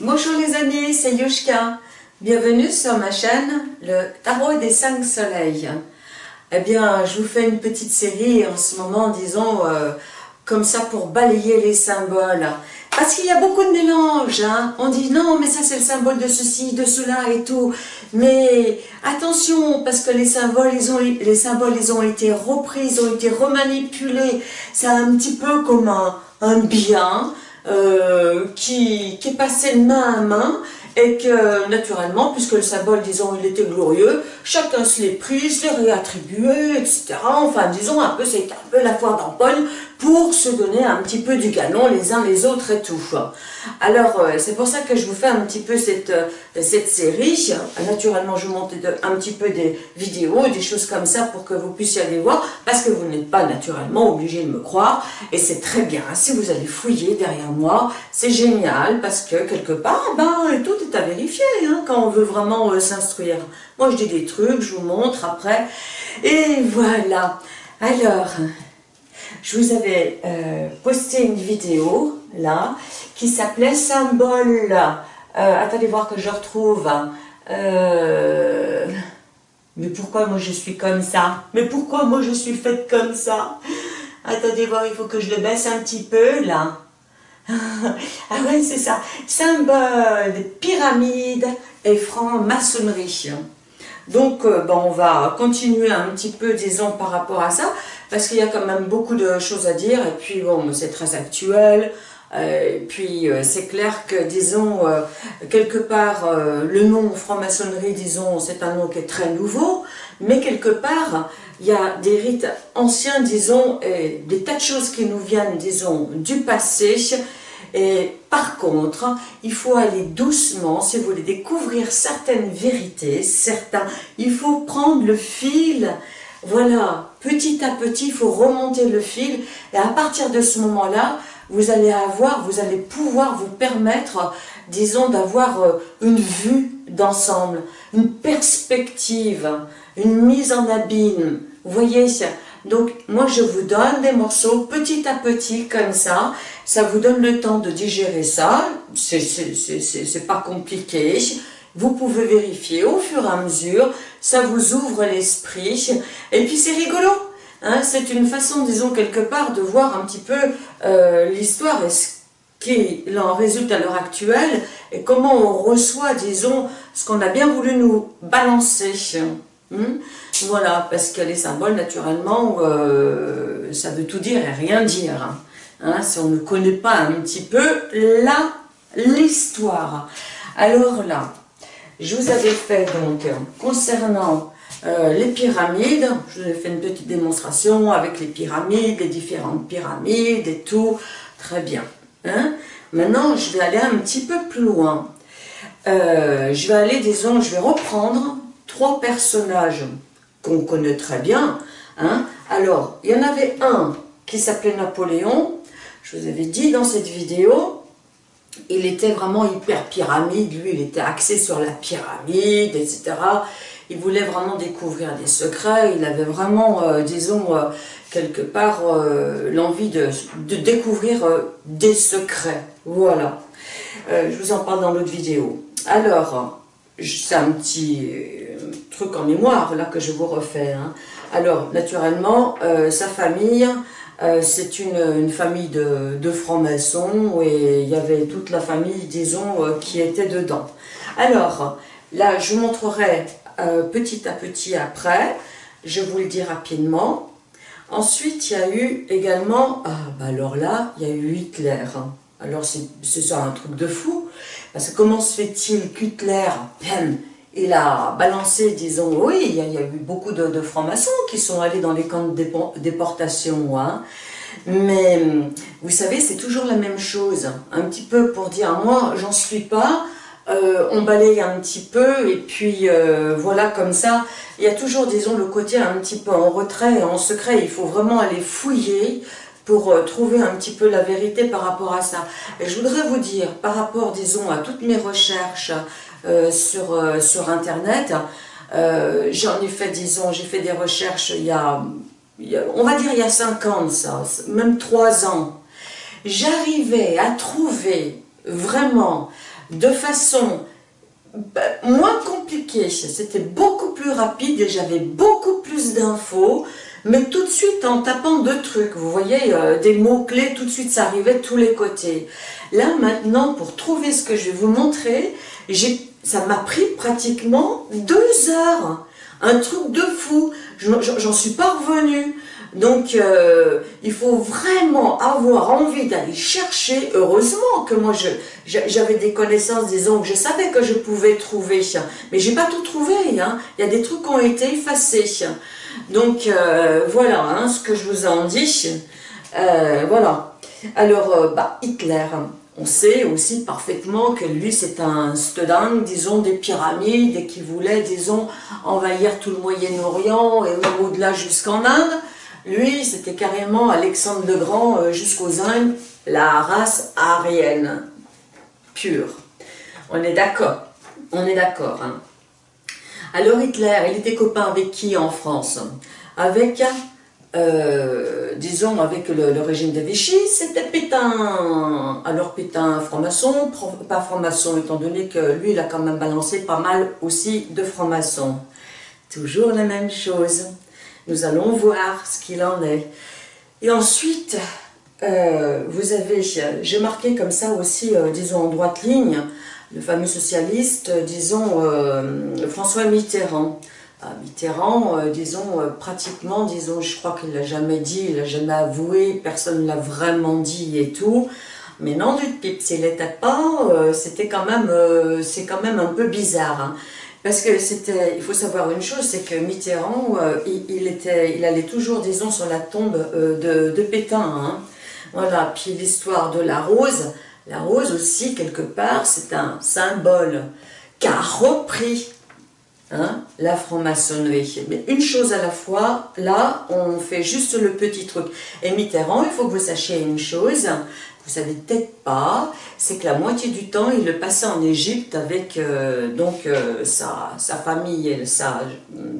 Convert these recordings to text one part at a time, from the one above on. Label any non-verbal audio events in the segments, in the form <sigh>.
Bonjour les amis, c'est Yushka. Bienvenue sur ma chaîne, le Tarot des 5 Soleils. Eh bien, je vous fais une petite série en ce moment, disons, euh, comme ça pour balayer les symboles. Parce qu'il y a beaucoup de mélanges, hein. on dit non mais ça c'est le symbole de ceci, de cela et tout. Mais attention, parce que les symboles, ils ont, les symboles ils ont été repris, ils ont été remanipulés. C'est un petit peu comme un, bien euh, qui, est passé de main à main et que naturellement, puisque le symbole, disons, il était glorieux, chacun se l'est pris, se l'est réattribué, etc. Enfin, disons, un peu, c'est un peu la foire d'empoigne pour se donner un petit peu du galon les uns les autres et tout. Alors, euh, c'est pour ça que je vous fais un petit peu cette, euh, cette série. Naturellement, je vous montre un petit peu des vidéos, des choses comme ça pour que vous puissiez aller voir, parce que vous n'êtes pas naturellement obligé de me croire, et c'est très bien. Si vous allez fouiller derrière moi, c'est génial, parce que quelque part, ben, tout est à vérifier hein, quand on veut vraiment euh, s'instruire. Moi, je dis des trucs, je vous montre après, et voilà. Alors, je vous avais euh, posté une vidéo, là, qui s'appelait Symbole. Euh, attendez voir que je retrouve. Euh, mais pourquoi moi je suis comme ça? Mais pourquoi moi je suis faite comme ça? Attendez voir, il faut que je le baisse un petit peu, là. <laughs> ah ouais, c'est ça. Symbole, pyramide et franc-maçonnerie. Donc, euh, on va continuer un petit peu, disons, par rapport à ça, parce qu'il y a quand même beaucoup de choses à dire, et puis, bon, c'est très actuel, euh, et puis euh, c'est clair que, disons, quelque part, le nom franc-maçonnerie, disons, c'est un nom qui est très nouveau, mais quelque part, il y a des rites anciens, disons, et des tas de choses qui nous viennent, disons, du passé, et par contre, il faut aller doucement, si vous voulez découvrir certaines vérités, certains, il faut prendre le fil, voilà, petit à petit, il faut remonter le fil, et à partir de ce moment-là, vous allez avoir, vous allez pouvoir vous permettre, disons, d'avoir euh, une vue d'ensemble, une perspective, une mise en abîme. Vous voyez, donc, moi, je vous donne des morceaux petit à petit, comme ça. Ça vous donne le temps de digérer ça. C'est pas compliqué. Vous pouvez vérifier au fur et à mesure. Ça vous ouvre l'esprit. Et puis, c'est rigolo. Hein. c'est une façon, disons, quelque part, de voir un petit peu euh, l'histoire et ce qui en résulte à l'heure actuelle et comment on reçoit, disons, ce qu'on a bien voulu nous balancer. Hmm? Voilà, parce que les symboles, naturellement, euh, ça veut tout dire et rien dire. Hein. Hein, si on ne connaît pas un petit peu l'histoire. Alors là, je vous avais fait donc, concernant euh, les pyramides, je vous ai fait une petite démonstration avec les pyramides, les différentes pyramides et tout, très bien. Hein. Maintenant, je vais aller un petit peu plus loin. Euh, je vais aller, disons, je vais reprendre trois personnages qu'on connaît très bien. Hein. Alors, il y en avait un qui s'appelait Napoléon, je vous avais dit dans cette vidéo, il était vraiment hyper pyramide, lui il était axé sur la pyramide, etc. Il voulait vraiment découvrir des secrets, il avait vraiment, euh, disons, euh, quelque part, euh, l'envie de, de, découvrir des secrets. Voilà. je vous en parle dans l'autre vidéo. Alors, c'est un petit truc en mémoire là que je vous refais. Hein. Alors, naturellement, euh, sa famille, euh, c'est une, famille de, de francs-maçons et il y avait toute la famille, disons, euh, qui était dedans. Alors, là, je vous montrerai petit à petit après, je vous le dis rapidement. Ensuite, il y a eu également, ah, bah alors là, il y a eu Hitler. Alors, c'est ça un truc de fou, parce que comment se fait-il qu'Hitler, il a balancé, disons, oui, il y a, eu beaucoup de, francs-maçons qui sont allés dans les camps de déportation, hein. mais vous savez, c'est toujours la même chose, un petit peu pour dire, moi, j'en suis pas, euh, on balaye un petit peu, et puis euh, voilà, comme ça, il y a toujours, disons, le côté un petit peu en retrait, en secret, il faut vraiment aller fouiller, pour euh, trouver un petit peu la vérité par rapport à ça. Et je voudrais vous dire, par rapport, disons, à toutes mes recherches euh, sur, euh, sur Internet. Euh, j'en ai fait, disons, j'ai fait des recherches il y, a, on va dire il y a 5 ans, même 3 ans. J'arrivais à trouver vraiment de façon bah, moins compliquée. C'était beaucoup plus rapide et j'avais beaucoup plus d'infos. Mais tout de suite, en tapant deux trucs, vous voyez, euh, des mots-clés, tout de suite, ça arrivait de tous les côtés. Là, maintenant, pour trouver ce que je vais vous montrer, ça m'a pris pratiquement deux heures. Un truc de fou. J'en suis pas revenue. Donc, euh, il faut vraiment avoir envie d'aller chercher. Heureusement que moi, j'avais des connaissances, disons, que je savais que je pouvais trouver. Mais j'ai pas tout trouvé. Hein. Il y a des trucs qui ont été effacés. Donc, euh, voilà hein, ce que je vous en dis. Euh, voilà. Alors, bah, Hitler, on sait aussi parfaitement que lui, c'est un student, disons, des pyramides et qui voulait, disons, envahir tout le Moyen-Orient et même au-delà jusqu'en Inde. Lui, c'était carrément Alexandre le Grand euh, jusqu'aux Indes, la race aryenne, pure. On est d'accord, on est d'accord. Hein. Alors Hitler, il était copain avec qui en France? Avec, euh, disons, avec le, régime de Vichy, c'était Alors Pétain, franc-maçon, pas franc-maçon, étant donné que lui, il a quand même balancé pas mal aussi de franc-maçon. Toujours la même chose. Nous allons voir ce qu'il en est. Et ensuite, euh, vous avez, j'ai marqué comme ça aussi, euh, disons en droite ligne, le fameux socialiste, euh, disons François Mitterrand. Mitterrand, disons, pratiquement, disons, je crois qu'il l'a jamais dit, il l'a jamais avoué, personne ne l'a vraiment dit et tout. Mais non du pipe, s'il n'était pas, c'était quand même, c'est quand même un peu bizarre. Hein. Parce que c'était, il faut savoir une chose, c'est que Mitterrand, euh, il, était, il allait toujours, disons, sur la tombe euh, de, Pétain. Hein. Voilà, puis l'histoire de la rose, la rose aussi, quelque part, c'est un symbole qu'a repris hein, la franc-maçonnerie. Mais une chose à la fois, là, on fait juste le petit truc. Et Mitterrand, il faut que vous sachiez une chose, vous savez peut-être pas, c'est que la moitié du temps, il le passait en Égypte avec euh, donc euh, sa, sa, famille et sa,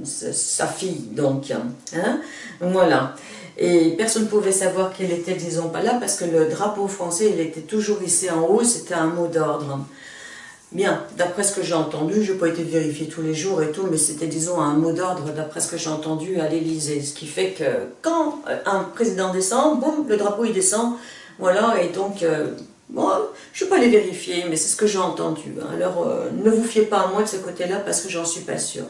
sa, fille, donc. Hein, voilà. Et personne ne pouvait savoir qu'il était, disons, pas là, parce que le drapeau français, il était toujours ici en haut, c'était un mot d'ordre. Bien, d'après ce que j'ai entendu, je n'ai pas été vérifié tous les jours et tout, mais c'était, disons, un mot d'ordre d'après ce que j'ai entendu à l'Élysée. Ce qui fait que quand un président descend, boum, le drapeau il descend, voilà, et donc, euh, je ne vais pas les vérifier, mais c'est ce que j'ai entendu. Alors, euh, ne vous fiez pas à moi de ce côté-là, parce que j'en suis pas sûre.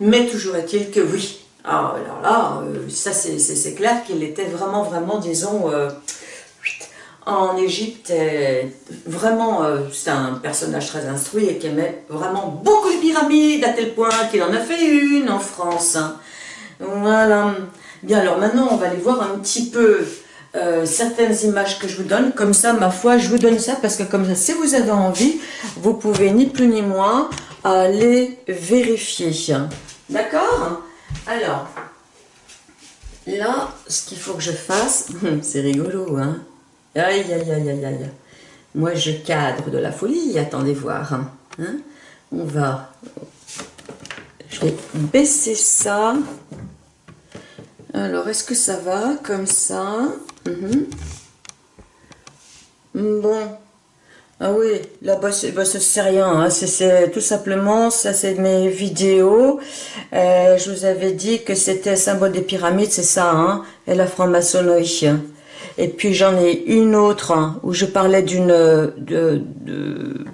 Mais toujours est-il que oui. Ah, alors là, euh, ça c'est clair qu'il était vraiment, vraiment, disons, en Égypte, vraiment, c'est un personnage très instruit et qui aimait vraiment beaucoup les pyramides, à tel point qu'il en a fait une en France. Hein. Voilà. Bien, alors maintenant, on va aller voir un petit peu euh, certaines images que je vous donne. Comme ça, ma foi, je vous donne ça parce que comme ça, si vous avez envie, vous pouvez ni plus ni moins aller vérifier. D'accord? Alors, là, ce qu'il faut que je fasse, <laughs> c'est rigolo, hein Aïe, aïe, aïe, aïe, aïe. Moi, je cadre de la folie, attendez voir. Hein. hein? On va... Je vais baisser ça. Alors, est-ce que ça va comme ça? Mhm. Bon. Ah oui, là-bas, bah, c'est rien. Hein. C'est tout simplement, ça c'est mes vidéos. Euh, je vous avais dit que c'était symbole des pyramides, c'est ça, hein, et la franc-maçonnerie. Et puis j'en ai une autre hein, où je parlais d'une... De, de,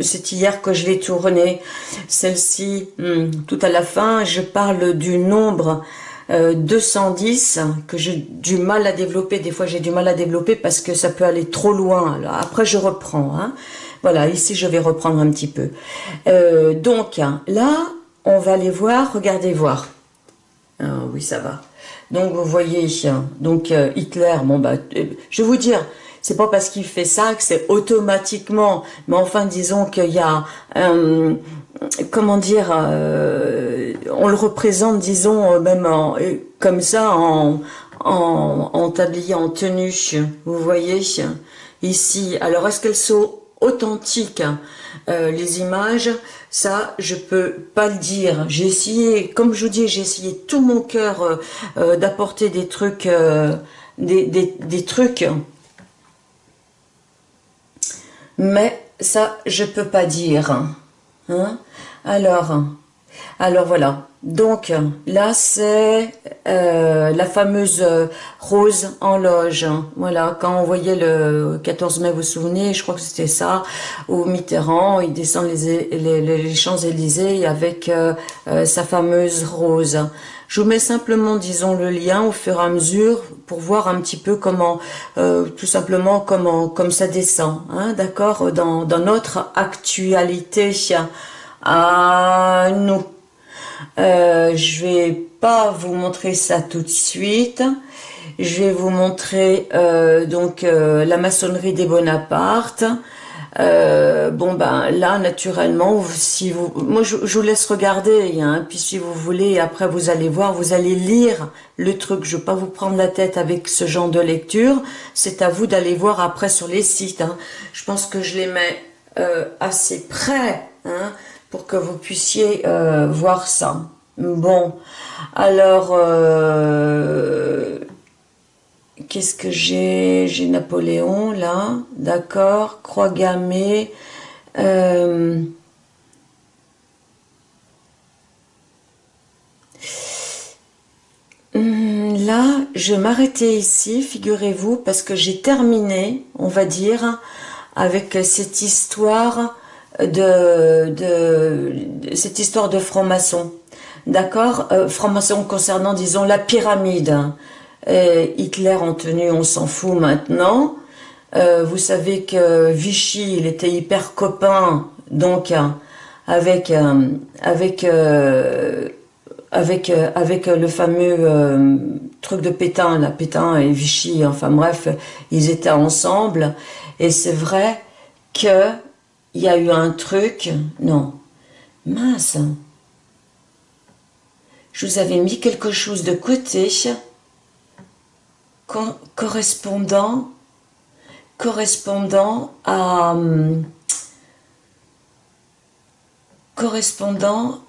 c'est hier que je l'ai tournée. Celle-ci, hmm, tout à la fin, je parle du nombre 210 euh, que j'ai du mal à développer. Des fois, j'ai du mal à développer parce que ça peut aller trop loin. après, je reprends. Hein. Voilà, ici, je vais reprendre un petit peu. Euh, donc, là, on va aller voir. Regardez voir. Ah, oui, ça va. Donc, vous voyez, donc euh, Hitler, bon, bah, je vais vous dire, c'est pas parce qu'il fait ça que c'est automatiquement, mais enfin, disons qu'il y a comment dire, euh, on le représente, disons, euh, même euh, comme ça, en, en, tablier, en tenue, vous voyez, ici. Alors, est-ce qu'elles sont authentiques, les images Ça, je peux pas le dire. J'ai essayé, comme je vous dis, j'ai essayé tout mon cœur d'apporter des trucs, des, des, des trucs mais ça, je peux pas dire. Hein. Alors, alors voilà. Donc là, c'est euh, la fameuse rose en loge. Voilà, quand on voyait le 14 mai, vous vous souvenez, je crois que c'était ça, où Mitterrand, il descend les, les, Champs-Élysées avec euh, euh, sa fameuse rose. Je vous mets simplement, disons, le lien au fur et à mesure pour voir un petit peu comment, tout simplement, comment, comme ça descend, hein, d'accord, dans, dans notre actualité à nous. Euh, je vais pas vous montrer ça tout de suite. Je vais vous montrer euh, donc euh, la maçonnerie des Bonaparte. Bon ben là naturellement si vous moi je, vous laisse regarder hein, puis si vous voulez après vous allez voir vous allez lire le truc je vais pas vous prendre la tête avec ce genre de lecture c'est à vous d'aller voir après sur les sites hein. je pense que je les mets assez près hein, pour que vous puissiez euh, voir ça. Bon, alors, euh, qu'est-ce que j'ai? J'ai Napoléon, là, d'accord, croix gammée, euh, hmm, Là, je vais ici, figurez-vous, parce que j'ai terminé, on va dire, avec cette histoire de, de, cette histoire de franc-maçon. D'accord euh, Franc-maçon concernant, disons, la pyramide. Hitler en tenue, on s'en fout maintenant. Euh, vous savez que Vichy, il était hyper copain, donc, avec, avec, euh, avec, avec le fameux truc de Pétain, la Pétain et Vichy, enfin bref, ils étaient ensemble. Et c'est vrai que il y a eu un truc, non, mince, je vous avais mis quelque chose de côté, correspondant, correspondant à, correspondant,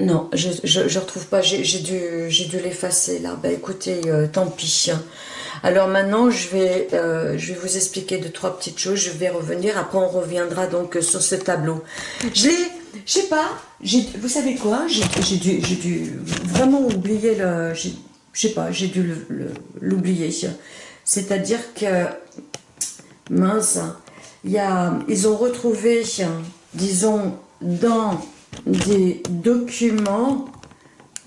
non, je ne retrouve pas, j'ai dû, dû l'effacer là, ben écoutez, euh, tant pis, alors maintenant, je vais, euh, je vais vous expliquer deux, trois petites choses. Je vais revenir. Après, on reviendra donc sur ce tableau. Je l'ai, je sais pas, vous savez quoi? J'ai dû, dû vraiment oublier le... Je sais pas, j'ai dû l'oublier. C'est-à-dire que, mince, il y a, ils ont retrouvé, disons, dans des documents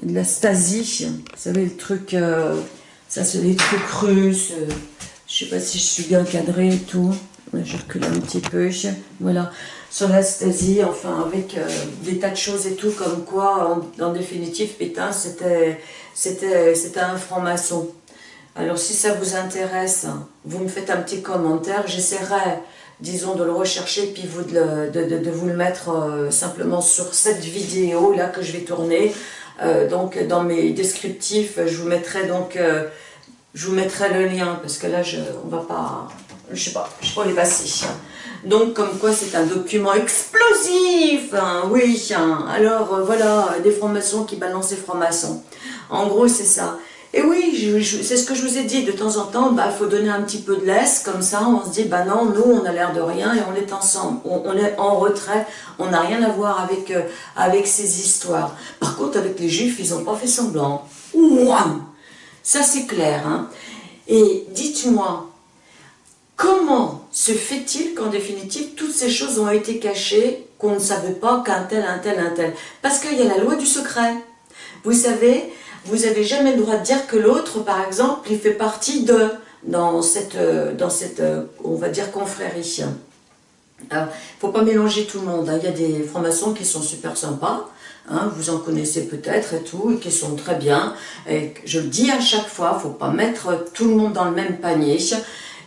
de la Stasi, vous savez, le truc... Euh, ça, c'est des trucs russes. Euh, je sais pas si je suis bien cadrée et tout. Je recule un petit peu. Voilà. Sur l'Astasie, enfin, avec euh, des tas de choses et tout, comme quoi, en, définitive, Pétain, c'était un franc-maçon. Alors, si ça vous intéresse, vous me faites un petit commentaire. J'essaierai, disons, de le rechercher, puis vous de, vous le mettre euh, simplement sur cette vidéo-là que je vais tourner. Euh, donc dans mes descriptifs, je vous mettrai donc, euh, je vous mettrai le lien parce que là, je, on va pas, je sais pas, je sais pas les passer. Donc comme quoi c'est un document explosif, hein, oui. Hein. Alors voilà, des francs-maçons qui balancent des francs-maçons. En gros c'est ça. Et oui, c'est ce que je vous ai dit, de temps en temps, il bah, faut donner un petit peu de laisse, comme ça on se dit, bah non, nous on a l'air de rien et on est ensemble, on, est en retrait, on n'a rien à voir avec, euh, avec ces histoires. Par contre, avec les juifs, ils n'ont pas fait semblant. Ça c'est clair. Hein et dites-moi, comment se fait-il qu'en définitive, toutes ces choses ont été cachées, qu'on ne savait pas qu'un tel, un tel, un tel? Parce qu'il y a la loi du secret. Vous savez, vous n'avez jamais le droit de dire que l'autre, par exemple, il fait partie de, dans cette, euh, dans cette euh, on va dire, confrérie. Il ne faut pas mélanger tout le monde. Hein. Il y a des francs-maçons qui sont super sympas, hein, vous en connaissez peut-être et tout, et qui sont très bien. Et je le dis à chaque fois, faut pas mettre tout le monde dans le même panier.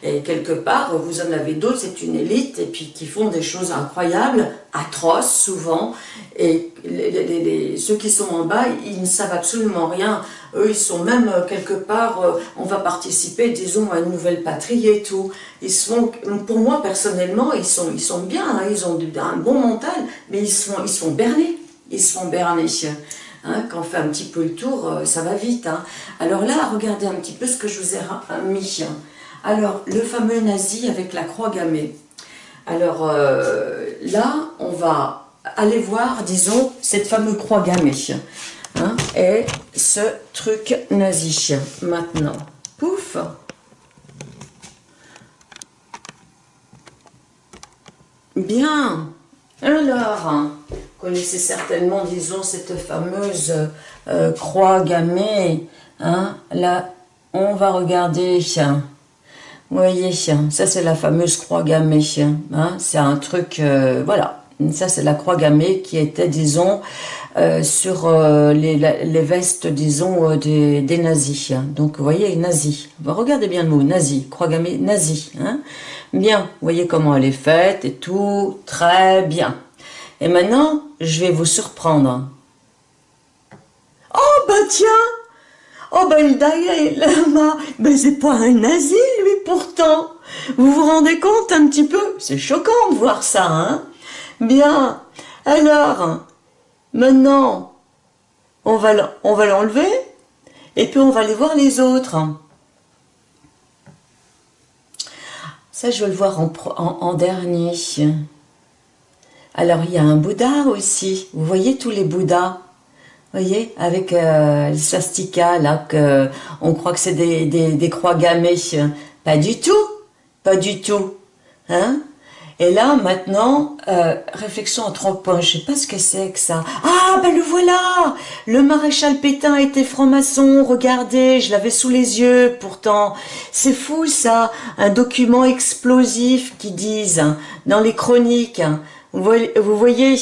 Et quelque part, vous en avez d'autres, c'est une élite, et puis qui font des choses incroyables, atroces souvent, et les, ceux qui sont en bas, ils ne savent absolument rien. Eux, ils sont même euh, quelque part, euh, on va participer, disons, à une nouvelle patrie et tout. Ils sont, pour moi, personnellement, ils sont, ils sont bien, hein, ils ont un bon mental, mais ils sont, ils sont bernés. Ils sont bernés. Hein, quand on fait un petit peu le tour, euh, ça va vite. Hein. Alors là, regardez un petit peu ce que je vous ai mis. Alors, le fameux nazi avec la croix gammée. Alors euh, là, on va aller voir, disons, cette fameuse croix gammée. Hein, et ce truc nazi. Maintenant, pouf Bien. Alors, vous connaissez certainement, disons, cette fameuse euh, croix gammée. Hein. Là, on va regarder. Vous voyez, ça c'est la fameuse croix gammée. Hein. C'est un truc, euh, voilà. Ça c'est la croix gammée qui était, disons, euh, sur les, vestes, disons, des, des, nazis. Donc, vous voyez, nazi. Regardez bien le mot, nazi, croix gammée, nazi. Hein. Bien, vous voyez comment elle est faite et tout, très bien. Et maintenant, je vais vous surprendre. Oh, ben tiens Oh, ben Lama, <laughs> ben c'est pas un nazi, lui, pourtant. Vous vous rendez compte un petit peu? C'est choquant de voir ça, hein Bien, alors, maintenant, on va l'enlever, et puis on va aller voir les autres. Ça, je veux le voir en, dernier. Alors, il y a un Bouddha aussi. Vous voyez tous les Bouddhas? Voyez Avec euh, le swastika, là, que on croit que c'est des, des croix gammées. Pas du tout Pas du tout Hein et là, maintenant, euh, réflexion en trois points. Je sais pas ce que c'est que ça. Ah, ben le voilà Le maréchal Pétain était franc-maçon. Regardez, je l'avais sous les yeux, pourtant. C'est fou, ça. Un document explosif qui disent, dans les chroniques, vous voyez,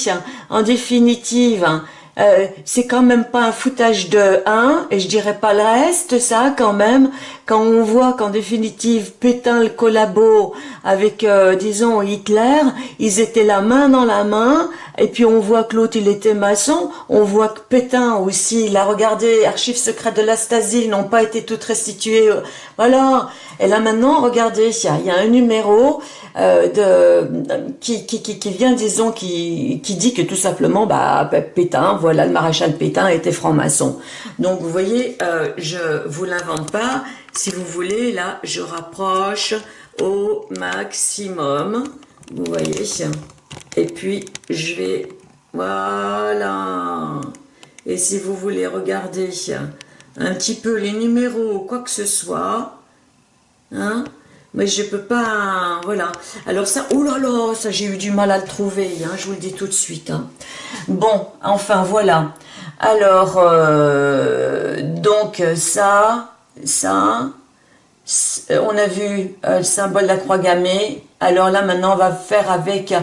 en définitive, euh, c'est quand même pas un foutage de 1, et je dirais pas le reste, ça, quand même, quand on voit qu'en définitive, Pétain le collabo avec, euh, disons, Hitler, ils étaient la main dans la main, et puis on voit que l'autre, il était maçon, on voit que Pétain aussi, il a regardé, archives secrètes de la Stasi n'ont pas été toutes restituées, voilà, et là maintenant, regardez, il y a, un numéro euh, qui, vient, disons, qui, dit que tout simplement, bah, Pétain, voilà, le maréchal Pétain était franc-maçon. Donc, vous voyez, euh, je vous l'invente pas. Si vous voulez, là, je rapproche au maximum. Vous voyez Et puis, je vais... Voilà Et si vous voulez regarder un petit peu les numéros, quoi que ce soit, hein, mais je peux pas, voilà. Alors ça, oh là là, ça j'ai eu du mal à le trouver, hein, je vous le dis tout de suite. Hein. Bon, enfin voilà. Alors, euh, donc ça, ça, on a vu euh, le symbole de la croix gammée. Alors là, maintenant, on va faire avec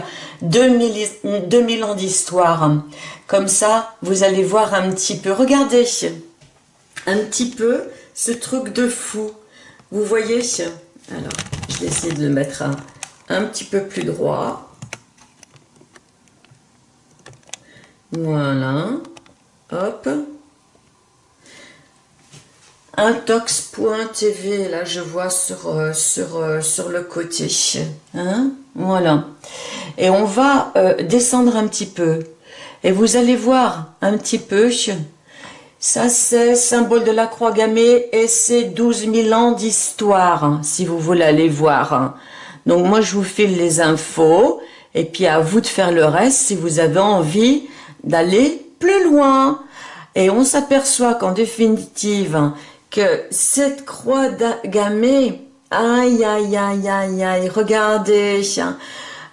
2000, 2000 ans d'histoire. Comme ça, vous allez voir un petit peu. Regardez, un petit peu ce truc de fou. Vous voyez? Alors, je vais essayer de le mettre un, petit peu plus droit. Voilà. Hop. Intox.tv, là je vois sur, euh, sur, euh, sur le côté. Hein voilà. Et on va euh, descendre un petit peu. Et vous allez voir un petit peu ça, c'est symbole de la croix gammée et c'est 12 000 ans d'histoire, hein, si vous voulez aller voir. Hein. Donc, moi, je vous file les infos et puis à vous de faire le reste si vous avez envie d'aller plus loin. Et on s'aperçoit qu'en définitive, hein, cette croix gammée, aïe, aïe, aïe, aïe, aïe, regardez,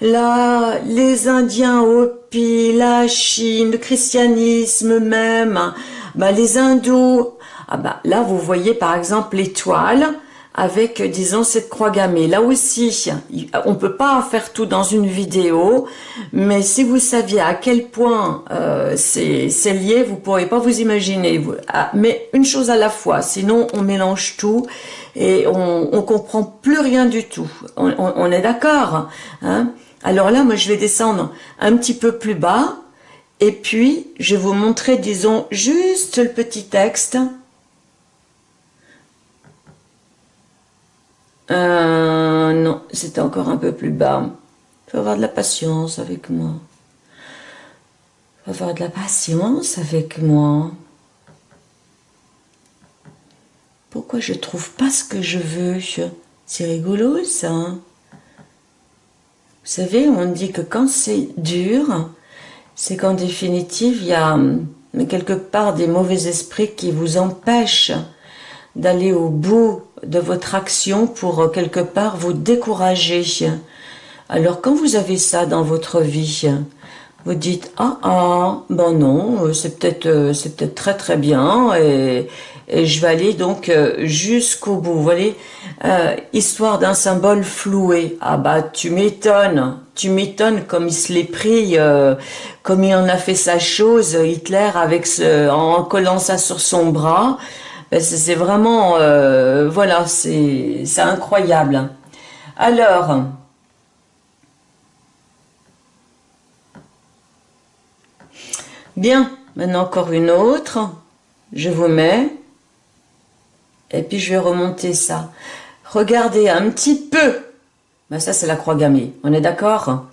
là, les Indiens Hopi, la Chine, le christianisme même, bah, les hindous, ah bah, là vous voyez par exemple l'étoile avec, disons, cette croix gammée. Là aussi, on peut pas faire tout dans une vidéo, mais si vous saviez à quel point euh, c'est lié, vous pourriez pas vous imaginer. Ah, mais une chose à la fois, sinon on mélange tout et on, on comprend plus rien du tout. On, on est d'accord hein? Alors là, moi je vais descendre un petit peu plus bas et puis, je vais vous montrer, disons, juste le petit texte. Euh, non, c'était encore un peu plus bas. Faut avoir de la patience avec moi. Faut avoir de la patience avec moi. Pourquoi je trouve pas ce que je veux? C'est rigolo, ça. savez, on dit que quand c'est dur, c'est qu'en définitive, il y a quelque part des mauvais esprits qui vous empêchent d'aller au bout de votre action pour euh, quelque part vous décourager. Alors quand vous avez ça dans votre vie, vous dites ah ah ben non euh, c'est peut-être euh, c'est peut-être très très bien et, je vais aller donc jusqu'au bout vous voyez histoire d'un symbole floué ah bah tu m'étonnes tu m'étonnes comme il se l'est pris comme il en a fait sa chose Hitler avec ce, en collant ça sur son bras c'est vraiment, euh, voilà, c'est incroyable. Alors, bien, maintenant encore une autre, je vous mets, et puis je vais remonter ça. Regardez un petit peu, ben, ça c'est la croix gammée, on est d'accord?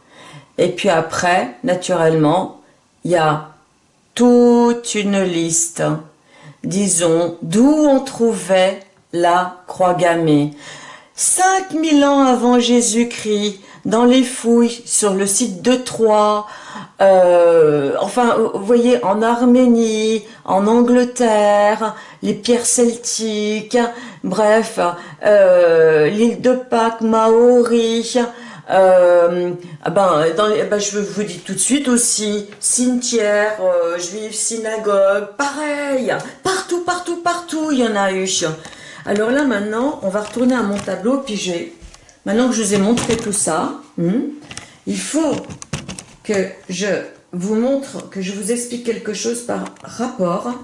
Et puis après, naturellement, il y a toute une liste disons, d'où on trouvait la croix gammée. 5000 ans avant Jésus-Christ, dans les fouilles sur le site de Troyes, euh, enfin, vous voyez, en Arménie, en Angleterre, les pierres celtiques, bref, euh, l'île de Pâques, Maori, euh, ah ben, ben, je vous dis tout de suite aussi, cimetière, euh, juif, synagogue, pareil, partout, partout, partout, il y en a eu. Alors là, maintenant, on va retourner à mon tableau, puis maintenant que je vous ai montré tout ça, hmm, il faut que je vous montre, que je vous explique quelque chose par rapport,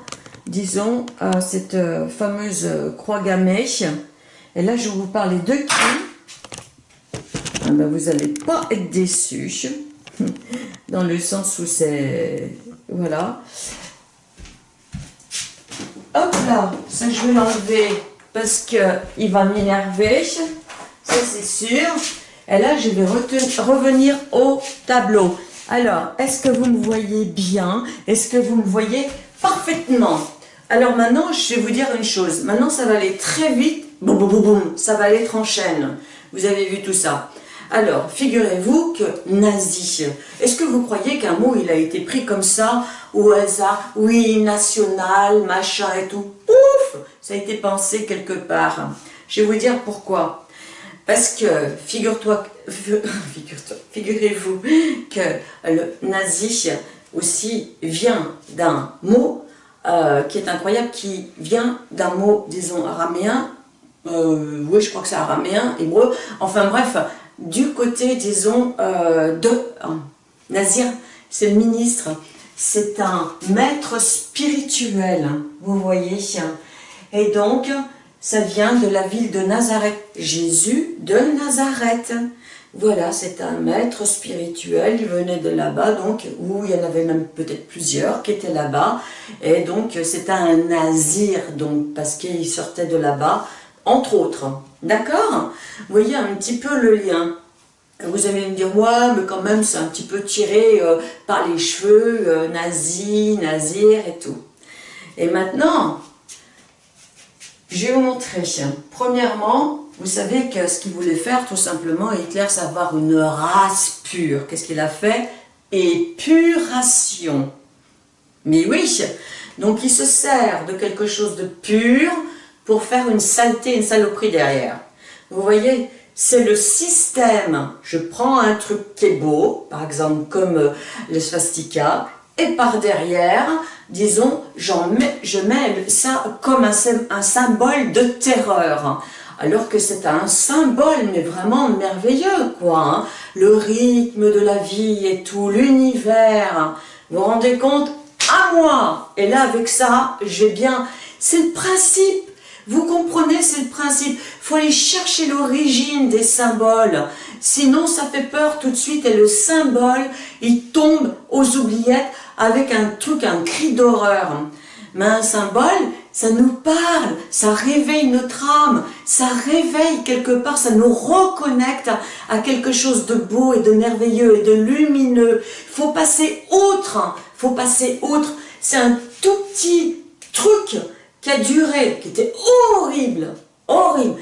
disons, à cette euh, fameuse croix gammée. Et là, je vais vous parler de qui ah ben, vous n'allez pas être déçus, <laughs> dans le sens où c'est... Voilà. Hop là, ça je vais l'enlever parce qu'il va m'énerver, ça c'est sûr. Et là, je vais revenir au tableau. Alors, est-ce que vous me voyez bien? Est-ce que vous me voyez parfaitement? Alors maintenant, je vais vous dire une chose. Maintenant, ça va aller très vite. Boum, boum, boum. Ça va aller en chaîne. Vous avez vu tout ça. Alors, figurez-vous que nazi, est-ce que vous croyez qu'un mot, il a été pris comme ça, au hasard, oui, national, machin et tout? Ouf! Ça a été pensé quelque part. Je vais vous dire pourquoi. Parce que, figure-toi, <laughs> figurez-vous que le nazi aussi vient d'un mot euh, qui est incroyable, qui vient d'un mot, disons, araméen, euh, oui, je crois que c'est araméen, hébreu, enfin bref, du côté, disons, euh, de euh, Nazir, c'est le ministre, c'est un maître spirituel, vous voyez. Et donc, ça vient de la ville de Nazareth, Jésus de Nazareth. Voilà, c'est un maître spirituel, il venait de là-bas, donc, où il y en avait même peut-être plusieurs qui étaient là-bas, et donc c'est un nazir, donc, parce qu'il sortait de là-bas, entre autres. D'accord Vous voyez un petit peu le lien. Vous allez me dire, ouais, mais quand même, c'est un petit peu tiré euh, par les cheveux, euh, nazi, nazir et tout. Et maintenant, je vais vous montrer. Premièrement, vous savez que ce qu'il voulait faire, tout simplement, Hitler, c'est avoir une race pure. Qu'est-ce qu'il a fait? Épuration. Mais oui, donc il se sert de quelque chose de pur pour faire une saleté, une saloperie derrière. Vous voyez, c'est le système. Je prends un truc qui est beau, par exemple comme euh, les swastikas, et par derrière, disons, mets, je mets ça comme un, symbole de terreur alors que c'est un symbole, mais vraiment merveilleux, quoi. Hein. Le rythme de la vie et tout, l'univers. Vous vous rendez compte? À moi Et là, avec ça, j'ai bien... C'est le principe vous comprenez, c'est le principe. Faut aller chercher l'origine des symboles. Sinon, ça fait peur tout de suite et le symbole, il tombe aux oubliettes avec un truc, un cri d'horreur. Mais un symbole, ça nous parle, ça réveille notre âme, ça réveille quelque part, ça nous reconnecte à, quelque chose de beau et de merveilleux et de lumineux. Faut passer outre, faut passer outre. C'est un tout petit truc qui a duré, qui était horrible, horrible,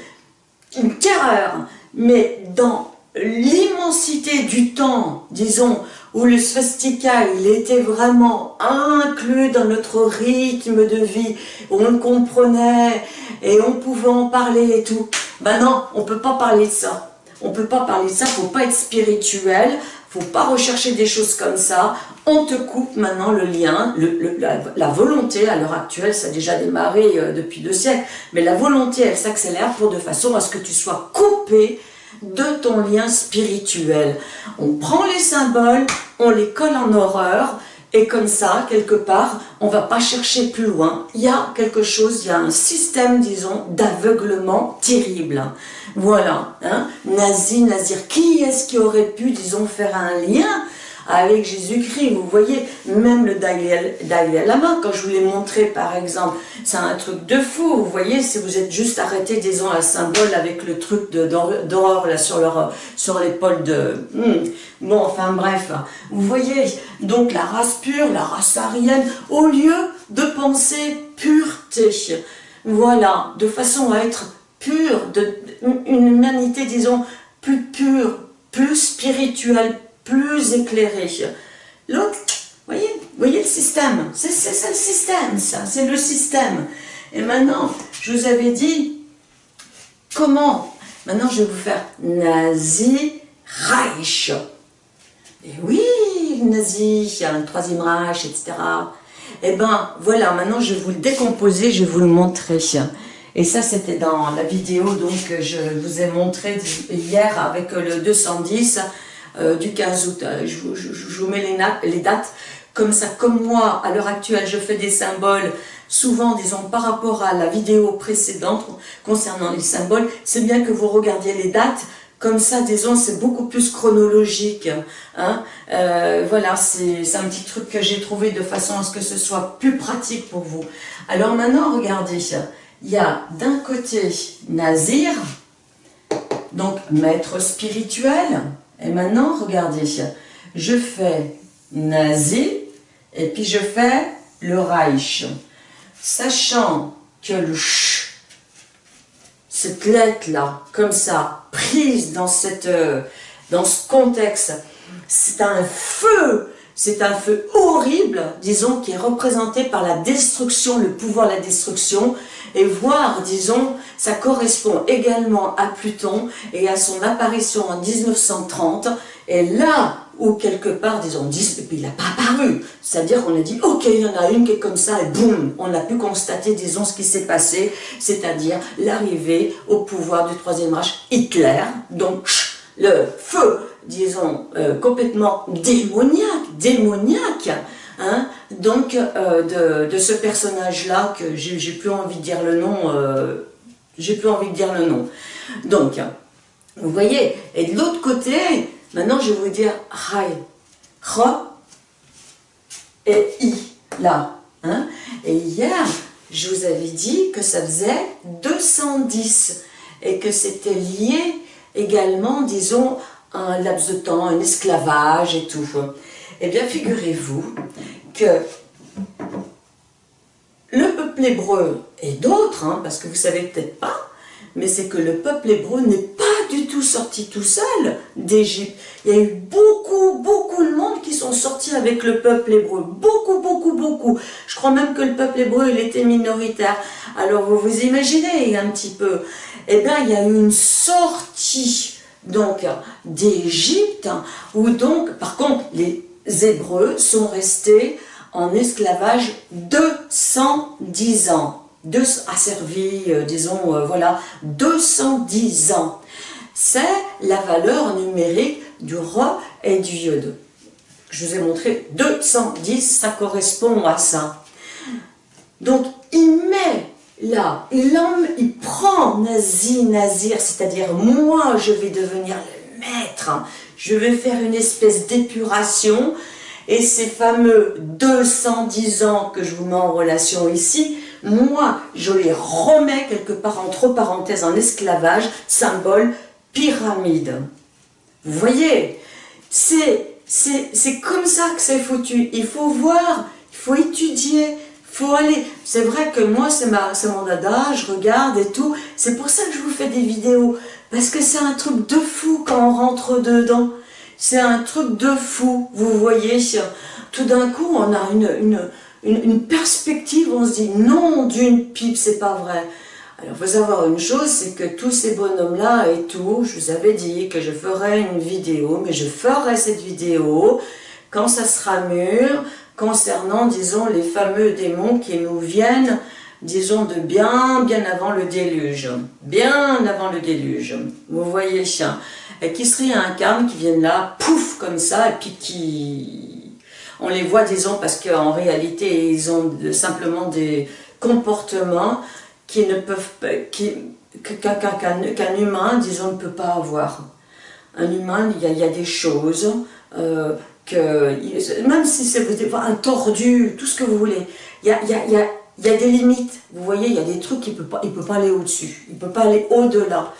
une terreur, mais dans l'immensité du temps, disons, où le swastika, il était vraiment inclus dans notre rythme de vie, on comprenait et on pouvait en parler et tout. Ben non, on peut pas parler de ça. On peut pas parler de ça, faut pas être spirituel, faut pas rechercher des choses comme ça. On te coupe maintenant le lien, la, volonté à l'heure actuelle, ça a déjà démarré euh, depuis deux siècles, mais la volonté, elle s'accélère pour de façon à ce que tu sois coupé de ton lien spirituel. On prend les symboles, on les colle en horreur, et comme ça, quelque part, on va pas chercher plus loin. Il y a quelque chose, il y a un système, disons, d'aveuglement terrible. Voilà, hein. Nazi, Nazir, qui est-ce qui aurait pu, disons, faire un lien avec Jésus-Christ. Vous voyez, même le Dalai Lama, quand je vous l'ai montré par exemple, c'est un truc de fou. Vous voyez, si vous êtes juste arrêté, disons, à symbole avec le truc d'horreur là sur leur sur l'épaule de... Hmm. Bon, enfin bref, vous voyez, donc la race pure, la race arienne, au lieu de penser pureté, voilà, de façon à être pure, de, une humanité, disons, plus pure, plus spirituelle, plus éclairé. L'autre, voyez, voyez le système, c'est ça le système, ça, c'est le système. Et maintenant, je vous avais dit, comment Maintenant, je vais vous faire Nazi Reich. Et oui, Nazi, un troisième Reich, etc. Et eh ben, voilà, maintenant je vais vous le décomposer, je vais vous le montrer. Et ça, c'était dans la vidéo donc que je vous ai montré hier avec le 210 euh, du 15 août. Euh, je, vous mets les, dates. Comme ça, comme moi, à l'heure actuelle, je fais des symboles, souvent, disons, par rapport à la vidéo précédente concernant les symboles, c'est bien que vous regardiez les dates, comme ça, disons, c'est beaucoup plus chronologique. Hein. Euh, voilà, c'est un petit truc que j'ai trouvé de façon à ce que ce soit plus pratique pour vous. Alors maintenant, regardez, il y a d'un côté Nazir, donc maître spirituel, et maintenant, regardez, je fais nazi et puis je fais le Reich. Sachant que le ch, cette lettre-là, comme ça, prise dans, euh, dans ce contexte, c'est un feu, c'est un feu horrible, disons, qui est représenté par la destruction, le pouvoir de la destruction, et voir, disons, ça correspond également à Pluton et à son apparition en 1930, et là où quelque part, disons, il n'a pas apparu, c'est-à-dire qu'on a dit, ok, il y en a une qui est comme ça, et boum, on a pu constater, disons, ce qui s'est passé, c'est-à-dire l'arrivée au pouvoir du Troisième Reich Hitler, donc le feu, disons, euh, complètement démoniaque, démoniaque, Hein donc euh, de, ce personnage-là que j'ai plus envie de dire le nom, euh, j'ai plus envie de dire le nom. Donc, vous voyez, et de l'autre côté, maintenant je vais vous dire Rai, Ra et I, là. Hein et hier, je vous avais dit que ça faisait 210 et que c'était lié également, disons, à un laps de temps, un esclavage et tout. Eh bien, figurez-vous que le peuple hébreu et d'autres, hein, parce que vous savez peut-être pas, mais c'est que le peuple hébreu n'est pas du tout sorti tout seul d'Égypte. Il y a eu beaucoup, beaucoup de monde qui sont sortis avec le peuple hébreu. Beaucoup, beaucoup, beaucoup. Je crois même que le peuple hébreu, il était minoritaire. Alors vous vous imaginez un petit peu. Eh bien, il y a eu une sortie donc d'Égypte, où donc, par contre, les Hébreux sont restés en esclavage 210 ans. Deux, asservis, euh, disons, euh, voilà, 210 ans. C'est la valeur numérique du roi et du yod. Je vous ai montré 210, ça correspond à ça. Donc, il met là, l'homme, il prend Nazi, Nazir, c'est-à-dire moi, je vais devenir je vais faire une espèce d'épuration, et ces fameux 210 ans que je vous mets en relation ici, moi, je les remets quelque part entre parenthèses en esclavage, symbole pyramide. Vous voyez, c'est comme ça que c'est foutu. Il faut voir, il faut étudier, il faut aller. C'est vrai que moi, c'est mon dada, je regarde et tout. C'est pour ça que je vous fais des vidéos Parce que c'est un truc de fou quand on rentre dedans. C'est un truc de fou, vous voyez. Tout d'un coup, on a une, perspective, on se dit non d'une pipe, c'est pas vrai. Alors, il faut savoir une chose, c'est que tous ces bonhommes-là et tout, je vous avais dit que je ferais une vidéo, mais je ferai cette vidéo quand ça sera mûr, concernant, disons, les fameux démons qui nous viennent, disons, de bien, bien avant le déluge. Bien avant le déluge. Vous voyez, et qui serait un carme qui viennent là, pouf, comme ça, et puis qui... On les voit, disons, parce qu'en réalité, ils ont simplement des comportements qui ne peuvent pas, qu'un humain, disons, ne peut pas avoir. Un humain, il y a, des choses euh, que, même si c'est un tordu, tout ce que vous voulez, il y a des limites. Vous voyez, il y a des trucs qu'il ne peut, pas, il peut pas aller au-dessus, il ne peut pas aller au-delà.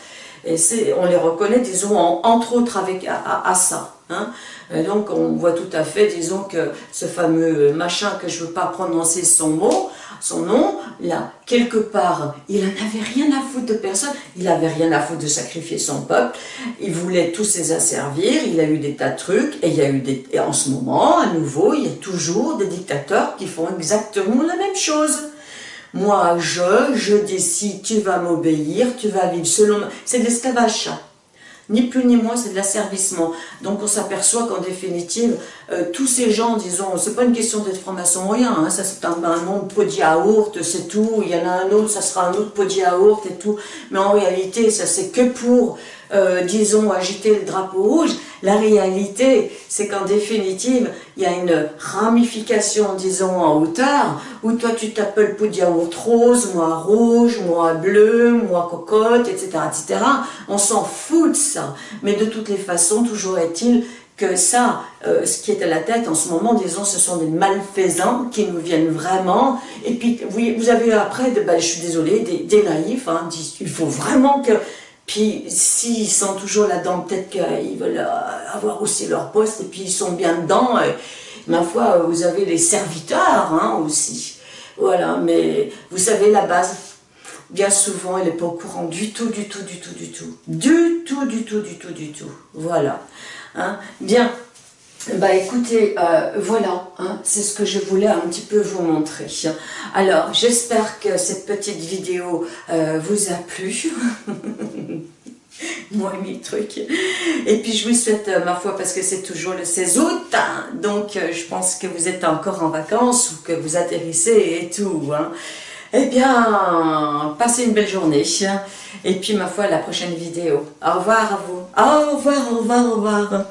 Et on les reconnaît, disons, entre autres avec, à, ça. Hein. donc on voit tout à fait, disons, que ce fameux machin que je ne veux pas prononcer son mot, son nom, là, quelque part, il n'en avait rien à foutre de personne, il n'avait rien à foutre de sacrifier son peuple, il voulait tous les asservir, il a eu des tas de trucs, et il y a eu des, et en ce moment, à nouveau, il y a toujours des dictateurs qui font exactement la même chose. Moi, je, je décide, tu vas m'obéir, tu vas vivre selon... C'est de l'esclavage, ni plus ni moins, c'est de l'asservissement. Donc on s'aperçoit qu'en définitive, euh, tous ces gens, disons, c'est pas une question d'être franc-maçon ou rien, hein, ça c'est un, nom de pot de c'est tout, il y en a un autre, ça sera un autre pot de yaourt et tout, mais en réalité, ça c'est que pour, euh, disons, agiter le drapeau rouge. La réalité, c'est qu'en définitive, il y a une ramification, disons, en hauteur, où toi tu t'appelles pot de rose, moi rouge, moi bleu, moi cocotte, etc., etc. On s'en fout de ça, mais de toutes les façons, toujours est-il que ça, euh, ce qui est à la tête en ce moment, disons, ce sont des malfaisants qui nous viennent vraiment. Et puis, vous, vous avez après, ben, je suis désolée, des, naïfs, hein, il faut vraiment que... Puis, s'ils sont toujours là-dedans, peut-être qu'ils veulent euh, avoir aussi leur poste, et puis ils sont bien dedans. Et, ma foi, vous avez les serviteurs hein, aussi. Voilà, mais vous savez, la base, bien souvent, elle n'est pas au courant du tout, du tout, du tout, du tout. Du tout, du tout, du tout, du tout. Voilà. Hein. Bien, bah écoutez, euh, voilà, hein, c'est ce que je voulais un petit peu vous montrer. Alors, j'espère que cette petite vidéo euh, vous a plu. <laughs> Moi, mes trucs. Et puis, je vous souhaite, euh, ma foi, parce que c'est toujours le 16 août, hein, donc je pense que vous êtes encore en vacances ou que vous atterrissez et tout. Eh bien, passez une belle journée. Et puis, ma foi, la prochaine vidéo. Au revoir à vous. Au revoir, au revoir, au revoir.